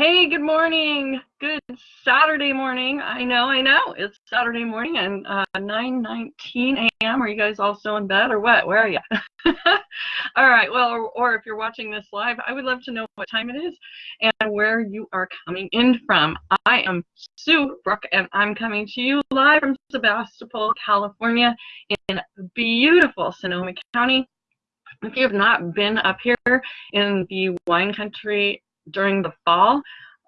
Hey, good morning. Good Saturday morning. I know, I know. It's Saturday morning and uh, 9:19 a.m. Are you guys all still in bed or what? Where are you? all right. Well, or, or, if you're watching this live, I would love to know what time it is and where you are coming in from. I am Sue Brooke, and I'm coming to you live from Sebastopol, California, in beautiful Sonoma County. If you have not been up here in the wine country during the fall.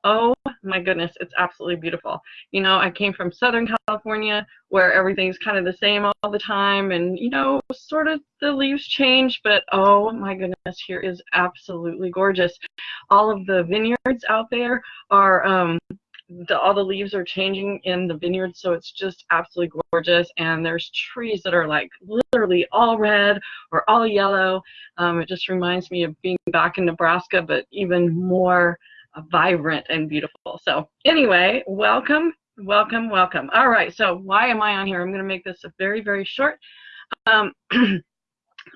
Oh my goodness, it's absolutely beautiful. You know, I came from Southern California where everything's kind of the same all the time and, you know, sort of the leaves change, but oh my goodness, here is absolutely gorgeous. All of the vineyards out there are, um, the, all the leaves are changing in the vineyard, so it's just absolutely gorgeous. And there's trees that are like literally all red or all yellow. Um, it just reminds me of being back in Nebraska, but even more vibrant and beautiful. So anyway, welcome, welcome, welcome. All right, so why am I on here? I'm going to make this a very, very short. Um,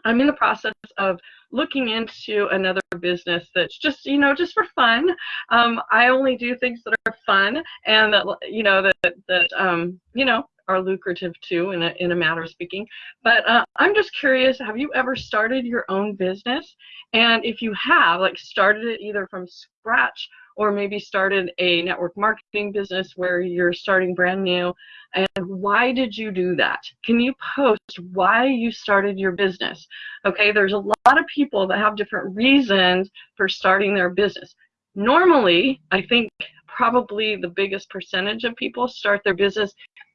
I'm in the process of looking into another business that's just, you know, just for fun. Um, I only do things that are fun and that, you know, that, that um, you know, are lucrative too in a, in a matter of speaking. But uh, I'm just curious, have you ever started your own business? And if you have, like started it either from scratch or maybe started a network marketing business where you're starting brand new, and why did you do that? Can you post why you started your business? Okay, there's a lot of people that have different reasons for starting their business. Normally, I think probably the biggest percentage of people start their business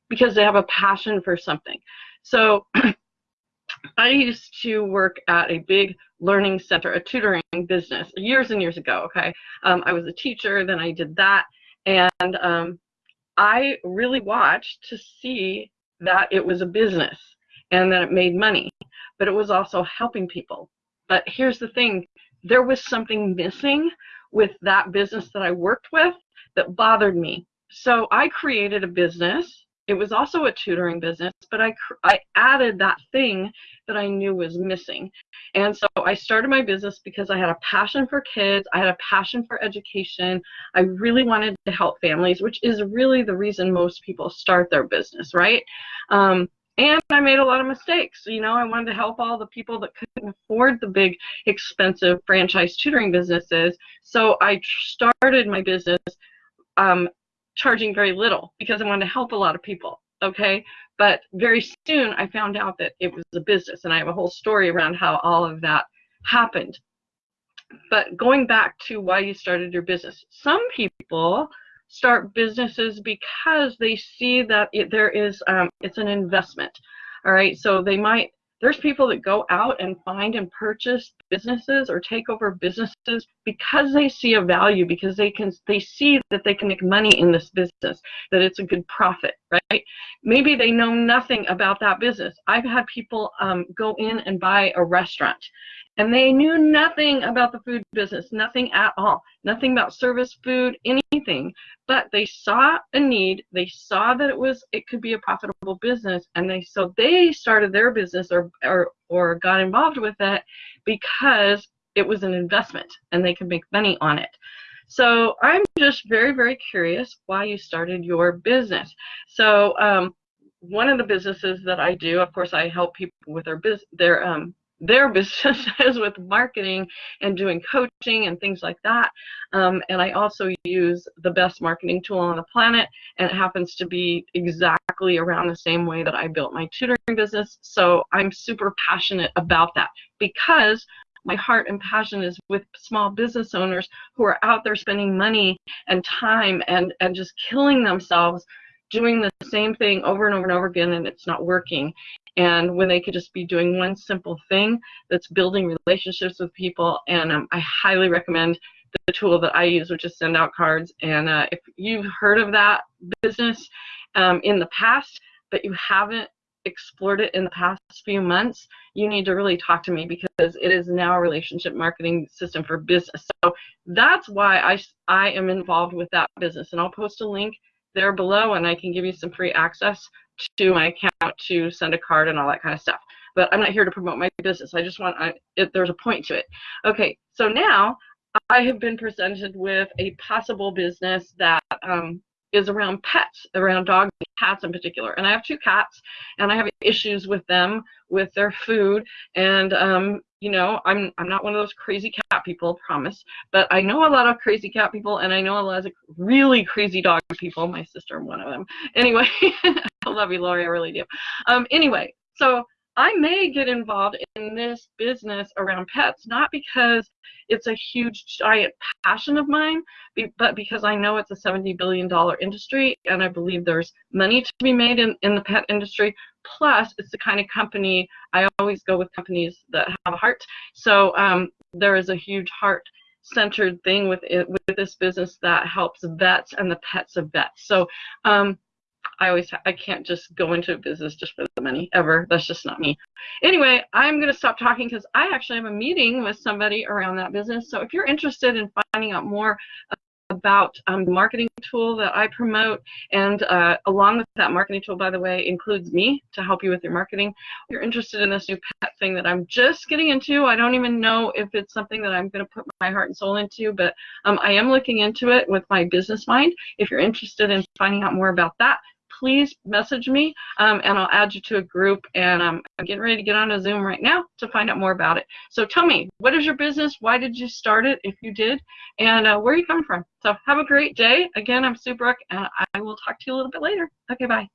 because they have a passion for something. So I used to work at a big learning center, a tutoring business, years and years ago. Okay, um, I was a teacher, then I did that, and um, I really watched to see that it was a business and that it made money, but it was also helping people. But here's the thing: there was something missing with that business that I worked with that bothered me. So I created a business it was also a tutoring business, but I, I added that thing that I knew was missing. And so I started my business because I had a passion for kids, I had a passion for education. I really wanted to help families, which is really the reason most people start their business, right? Um, and I made a lot of mistakes. You know, I wanted to help all the people that couldn't afford the big, expensive franchise tutoring businesses. So I started my business um, charging very little because I wanted to help a lot of people. Okay, but very soon I found out that it was a business, and I have a whole story around how all of that happened. But going back to why you started your business, some people start businesses because they see that it, there is um, it's an investment. All right, so they might there's people that go out and find and purchase businesses or take over businesses because they see a value, because they can they see that they can make money in this business, that it's a good profit, right? Maybe they know nothing about that business. I've had people um, go in and buy a restaurant and they knew nothing about the food business, nothing at all, nothing about service food, anything. But they saw a need, they saw that it was it could be a profitable business, and they so they started their business or or or got involved with it because it was an investment and they could make money on it. So I'm just very very curious why you started your business. So um, one of the businesses that I do, of course, I help people with their business, their um, their businesses with marketing and doing coaching and things like that. Um, and I also use the best marketing tool on the planet, and it happens to be exactly around the same way that I built my tutoring business. So I'm super passionate about that because my heart and passion is with small business owners who are out there spending money and time and, and just killing themselves doing the same thing over and over and over again and it's not working and when they could just be doing one simple thing that's building relationships with people. And um, i highly recommend the tool that i use which is send out cards. And uh, if you've heard of that business um, in the past but you haven't explored it in the past few months you need to really talk to me because it is now a relationship marketing system for business. So that's why i i am involved with that business. And i'll post a link there below and i can give you some free access to my account to send a card and all that kind of stuff. But I'm not here to promote my business. I just want, I, it, there's a point to it. Okay, so now I have been presented with a possible business that um, is around pets, around dogs and cats in particular. And I have two cats, and I have issues with them, with their food, and um, you know, I'm I'm not one of those crazy cat people, promise. But I know a lot of crazy cat people, and I know a lot of really crazy dog people. My sister, one of them. Anyway, love you, Lori. I really do. Um, anyway, so I may get involved in this business around pets, not because it's a huge, giant passion of mine, but because I know it's a $70 billion industry and I believe there's money to be made in, in the pet industry. Plus, it's the kind of company, I always go with companies that have a heart. So um, there is a huge heart centered thing with it, with this business that helps vets and the pets of vets. So um, I always I can't just go into a business just for the money ever. That's just not me. Anyway, I'm going to stop talking because I actually have a meeting with somebody around that business. So if you're interested in finding out more about um, the marketing tool that I promote, and uh, along with that marketing tool, by the way, includes me to help you with your marketing. If you're interested in this new pet thing that I'm just getting into, I don't even know if it's something that I'm going to put my heart and soul into, but um, I am looking into it with my business mind. If you're interested in finding out more about that, please message me um, and I'll add you to a group. And um, I'm getting ready to get on a Zoom right now to find out more about it. So tell me, what is your business? Why did you start it if you did? And uh, where are you coming from? So have a great day. Again, I'm Sue Brook and I will talk to you a little bit later. Okay, bye.